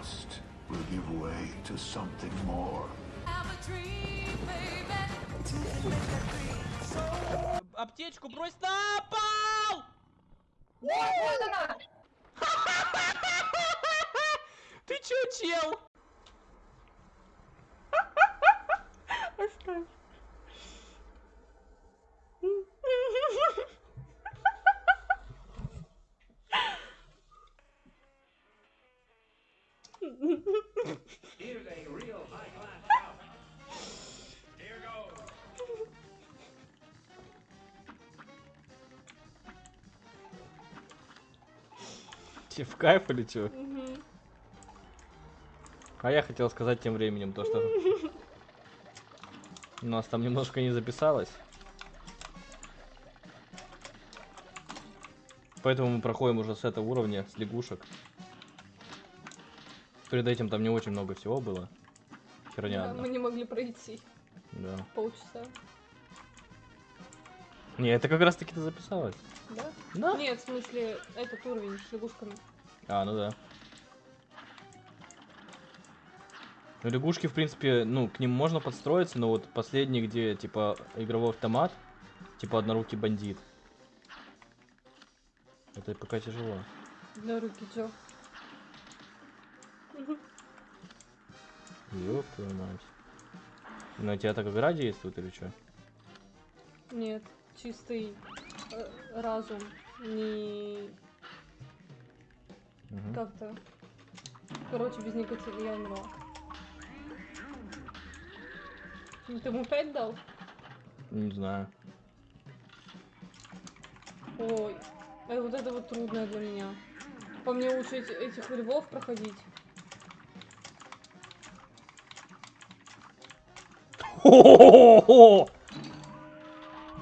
trust will give way to something more. Аптечку брось на пол! Вот она! Ты чё, чел? Оставь. Тебе в кайф или чё? А я хотел сказать тем временем то, что... У нас там немножко не записалось. Поэтому мы проходим уже с этого уровня, с лягушек. Перед этим там не очень много всего было. Херня Да, мы не могли пройти Да. полчаса. Не, это как раз таки ты записалась. Да? Да? Нет, в смысле, этот уровень с лягушками. А, ну да. Ну, лягушки, в принципе, ну, к ним можно подстроиться, но вот последний, где, типа, игровой автомат, типа, однорукий бандит. Это пока тяжело. Для руки Джо. Ёб твою мать. На тебя так игра действует или что? Нет, чистый разум. Не как-то. Короче, без никотина я умерла. Ну, Ты ему 5 дал? Не знаю. Ой, э, вот это вот трудно для меня. По мне лучше эти- этих львов проходить.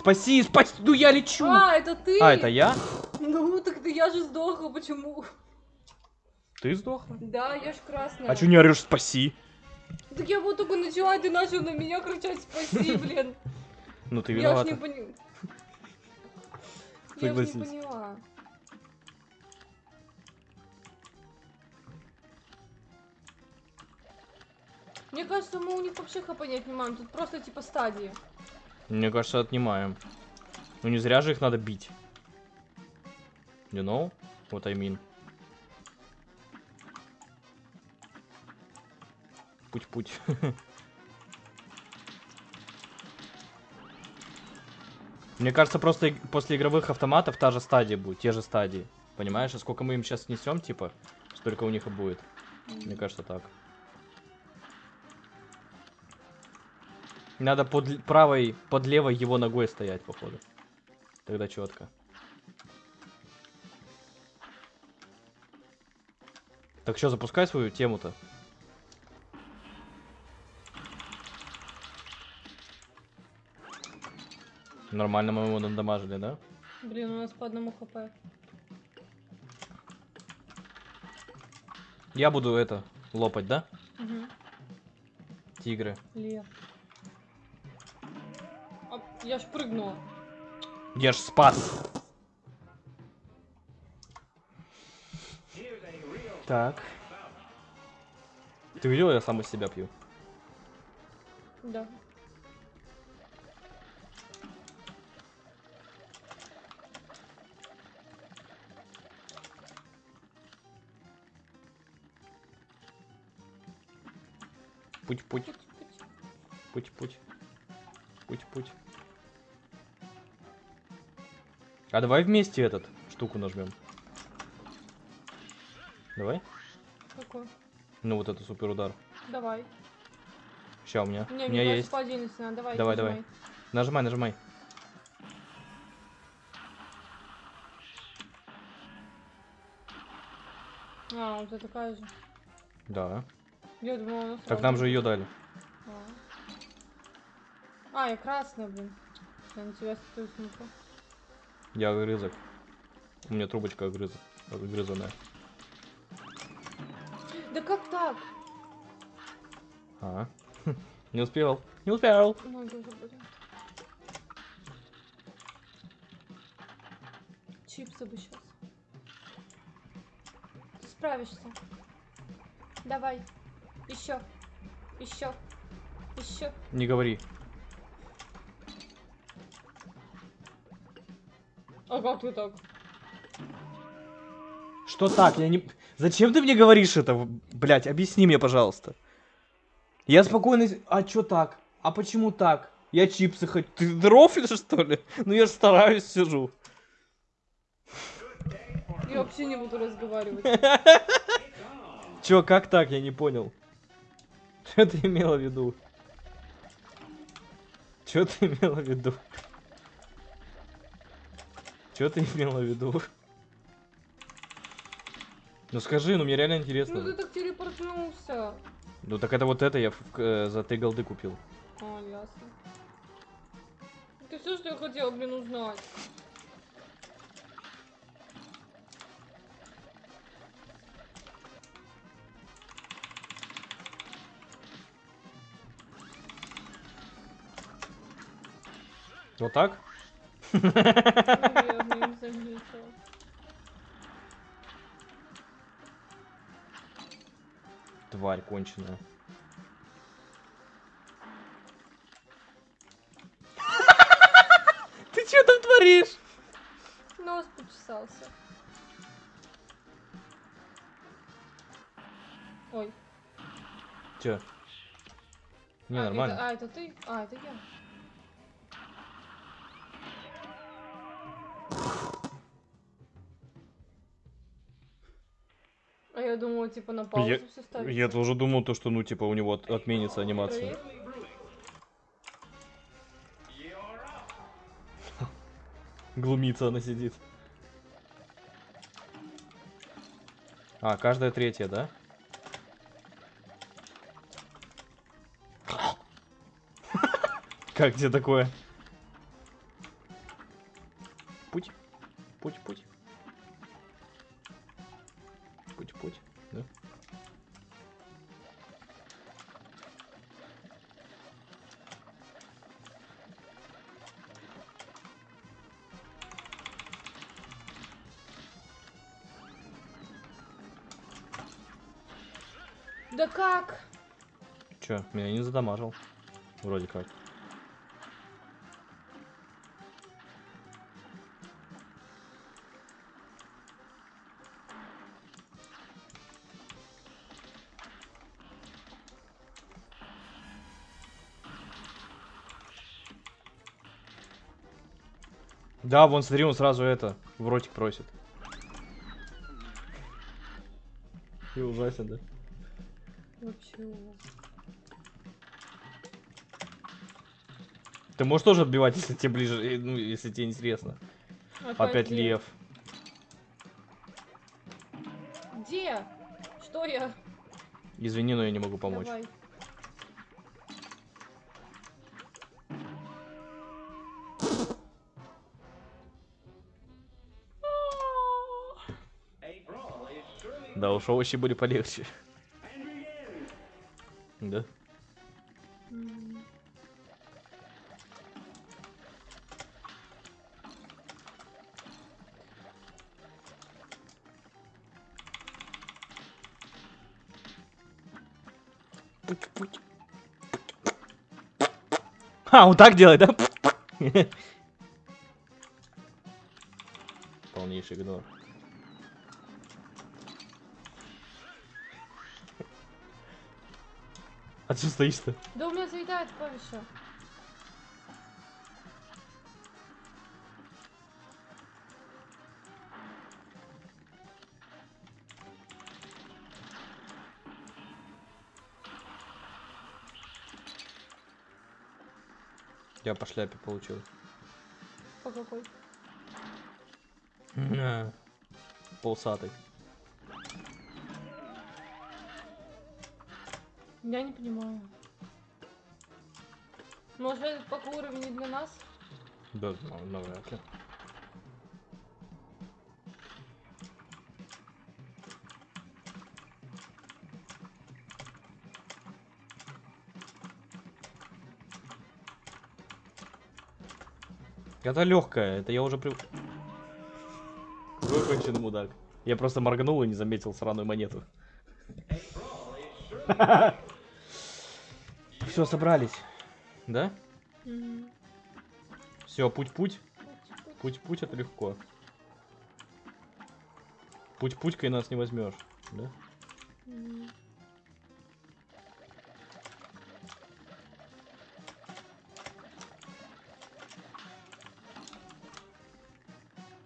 Спаси, спаси, ну я лечу! А, это ты? А, это я? Ну, так ты я же сдохла, почему? Ты сдохла? Да, я ж красная. А чё не орешь спаси? Так я вот только начала, и ты начал на меня кричать спаси, блин. Ну ты Я ж виновата. не поняла. Я ж не поняла. Мне кажется, мы у них вообще хп не отнимаем. Тут просто типа стадии. Мне кажется, отнимаем. Ну не зря же их надо бить. You know what I mean? Путь-путь. Мне кажется, просто после игровых автоматов та же стадия будет, те же стадии. Понимаешь, а сколько мы им сейчас снесем, типа, столько у них и будет. Мне кажется, так. Надо под правой, под левой его ногой стоять, походу. Тогда четко. Так что, запускай свою тему-то. Нормально мы его надамажили, да? Блин, у нас по одному хп. Я буду это, лопать, да? Угу. Тигры. Лев. Я ж прыгнула. Я ж спас. Так. Ты видел, я сам из себя пью? Да. Путь-путь. Путь-путь. Путь-путь. А давай вместе этот штуку нажмем. Давай. Какой? Ну вот это супер удар. Давай. Ща у меня. Не, у меня есть. по отдельности надо. Давай, Давай, нажимай. Нажимай, нажимай. А, вот это такая же. Да. Я думала, она Так нам же ее дали. А. А, я красная, блин. Я на тебя стою смотрю. Я огрызок. У меня трубочка огрызок. Огрызанная. Да как так? А. Не успел. Не успел. Чипсы бы сейчас. Справишься. Давай. Еще. Еще. Еще. Не говори. А как ты так? Что так? Я не... Зачем ты мне говоришь это? Блять, объясни мне, пожалуйста. Я спокойно... А чё так? А почему так? Я чипсы хоть... Ты дрофлишь, что ли? Ну я же стараюсь, сижу. Я вообще не буду разговаривать. Чё, как так? Я не понял. Что ты имела в виду? Чё ты имела в виду? Чё ты имела в виду? Ну скажи, ну мне реально Ну интересно. ты так телепортнулся. Ну так это вот это я э, за три голды купил. А, ясно. Это все, что я хотела, блин, узнать. Вот так? Заметила. Тварь конченая. Ты что там творишь? Нос почесался. Ой. Чё? Не, а, нормально. Это, а, это ты? А, это я. А я думала, типа на паузу Я- все ставить. Я тоже думал, то, что, ну, типа, у него от- отменится анимация. Глумится она сидит. А, каждая третья, да? Как тебе такое? Путь. Путь, путь. Путь, Да как? Чё, меня не задамажил. Вроде как. Да, вон смотри, он сразу это, в ротик просит. И ужасен, да? Вообще. Ты можешь тоже отбивать, если тебе ближе, ну, если тебе интересно. Опять лев. Где? Что я? Извини, но я не могу помочь. Давай. Да, уж овощи были полегче. Да? М. А, он так делает, да? Полнейший игнор. А что стоишь-то? Да у меня заедает клавиша. Я по шляпе получил. По какой? Полсатый. Я не понимаю. Может этот пока уровень не для нас? Да, навряд ли. Это легкая, это я уже при... Конченый мудак. Я просто моргнул и не заметил сраную монету. Все, собрались. Да? Мгм. Все, путь-путь. Путь-путь это легко. Путь-путькой нас не возьмешь, да? Мгм.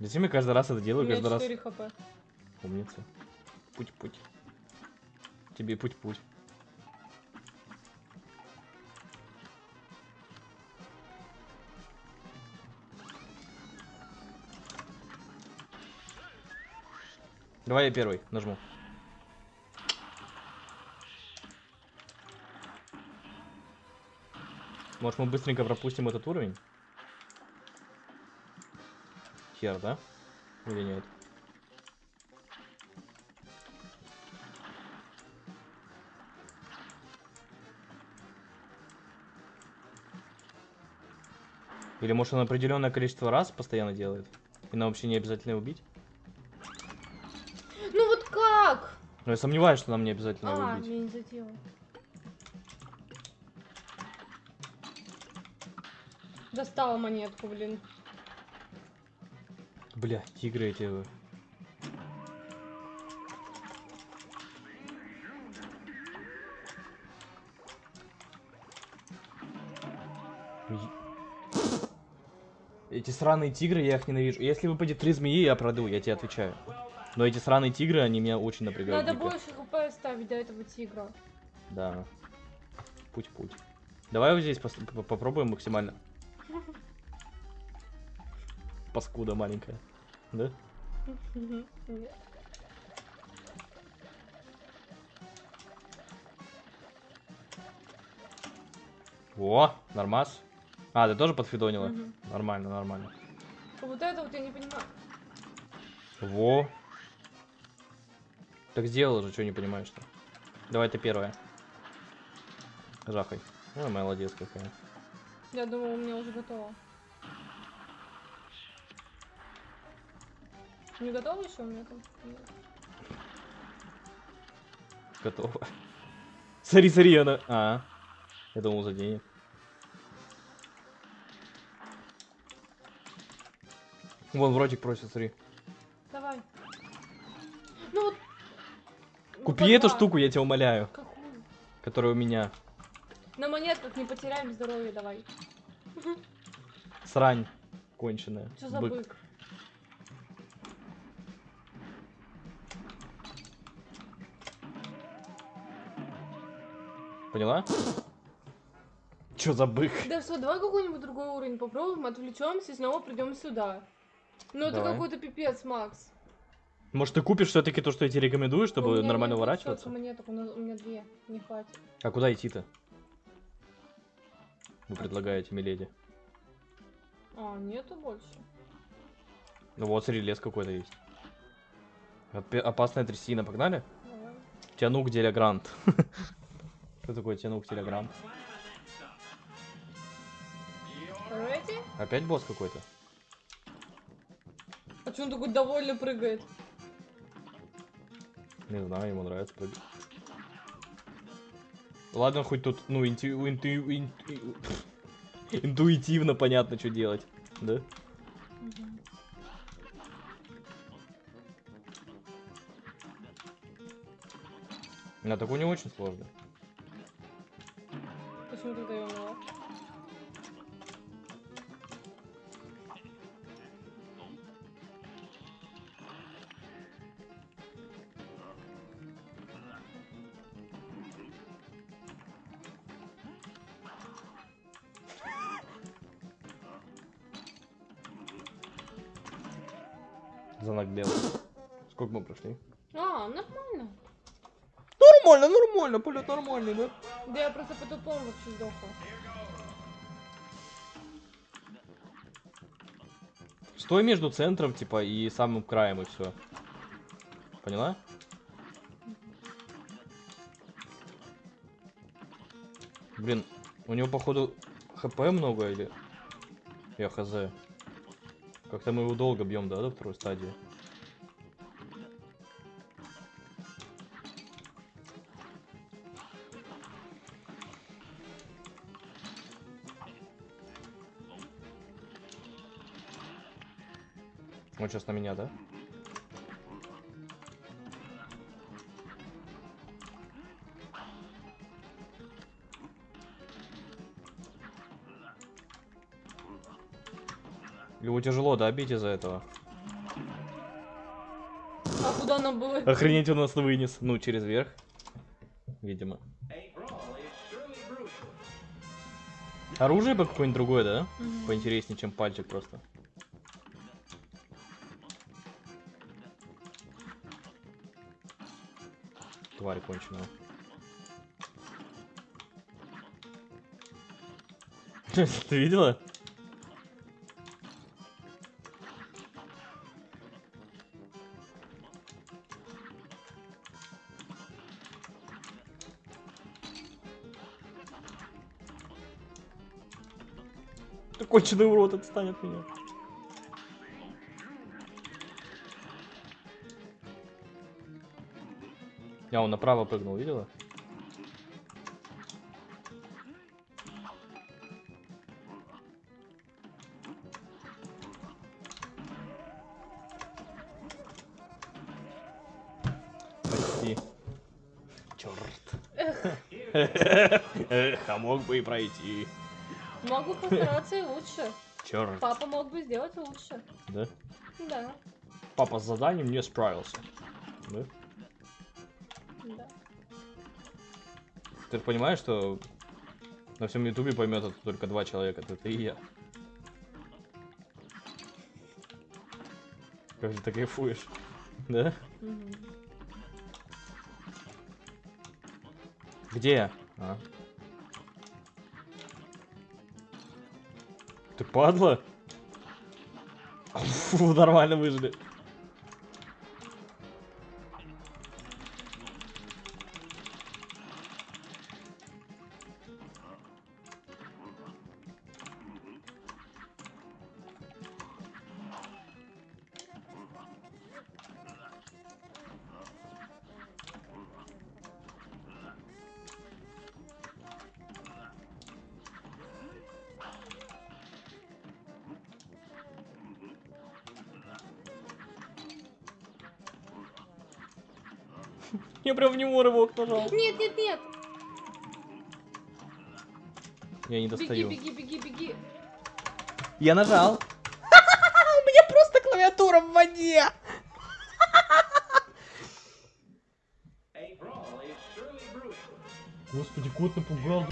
Зачем я каждый раз это У делаю? меня Каждый раз 4 хп. умница. Путь-путь. Тебе путь-путь. Давай я первый нажму. Может мы быстренько пропустим этот уровень? Хер, да? Или нет? Или может он определенное количество раз постоянно делает? И нам вообще не обязательно убить? Ну вот как? Но я сомневаюсь, что нам не обязательно его А, я не задела. Достала монетку, блин. Бля, тигры эти. Е- Эти сраные тигры, я их ненавижу. Если выпадет три змеи, я проду, я тебе отвечаю. Но эти сраные тигры, они меня очень напрягают. Надо дико. больше хп ставить до этого тигра. Да. Путь-путь. Давай вот здесь попробуем максимально. Паскуда маленькая. Да? О, нормас. А, ты тоже подфидонила? Мгм. Нормально, нормально. Вот это вот я не понимаю. Во. Так сделала же, что не понимаешь-то? Давай ты первая. Жахай. Ой, молодец какая. Я думала, у меня уже готово. Не готово еще у меня там? Нет. Готово. Смотри, смотри, она... А, я думал за денег. Вон, вротик просит, смотри. Купи по эту штуку, я тебя умоляю, Какую? которая у меня. На монетках не потеряем здоровье, давай. Срань конченая. Что за Бык. бык? Поняла? Чё за бык? Да что, давай какой-нибудь другой уровень попробуем, отвлечемся и снова придем сюда. Ну это какой-то пипец, Макс. Может, ты купишь все-таки то, что я тебе рекомендую, чтобы меня нормально нет уворачиваться? у, у меня две, не хватит. А куда идти-то? Вы предлагаете, миледи. А, нету больше. Ну вот, смотри, лес какой-то есть. Опасная трясина, погнали? Давай. Тянук Делягрант. Что такое Тянук Телегрант? Ready? Опять босс какой-то? А что он такой довольно прыгает? Не знаю, ему нравится прыгать. Ладно, хоть тут, ну, инту- инту- инту- интуитивно понятно, что делать, да? А такой не очень сложно. Знак белый. Сколько мы прошли? А, нормально. Нормально, нормально, полет нормальный, да? Да я просто по-тупому вообще сдохла. Стой между центром, типа, и самым краем, и все. Поняла? Блин, у него, походу, хп много или... Я хз. Как-то мы его долго бьем, да, до второй стадии? Он сейчас на меня, да? Его тяжело, да, бить из-за этого? А куда нам было? Охренеть, он нас вынес. Ну, через верх. Видимо. Оружие бы какое-нибудь другое, да? Мгм. Поинтереснее, чем пальчик просто. Тварь конченая. Ты видела? Ты конченый урод, отстань от меня. Я он направо прыгнул, видела? Почти. Черт. Эх, а мог бы и пройти. Могу постараться и лучше. Черт. Папа мог бы сделать лучше. Да? Да, Папа с заданием не справился. Да? да. Ты понимаешь, что на всем ютубе поймет это только два человека, это ты и я. Как же ты кайфуешь? Да? Мгм. Где я? А. падла? Фу, нормально выжили. Я прям в него рывок нажал. Нет, нет, нет! Я не Беги, достаю. беги, беги, беги. Я нажал. У меня просто клавиатура в воде. Господи, кот напугал.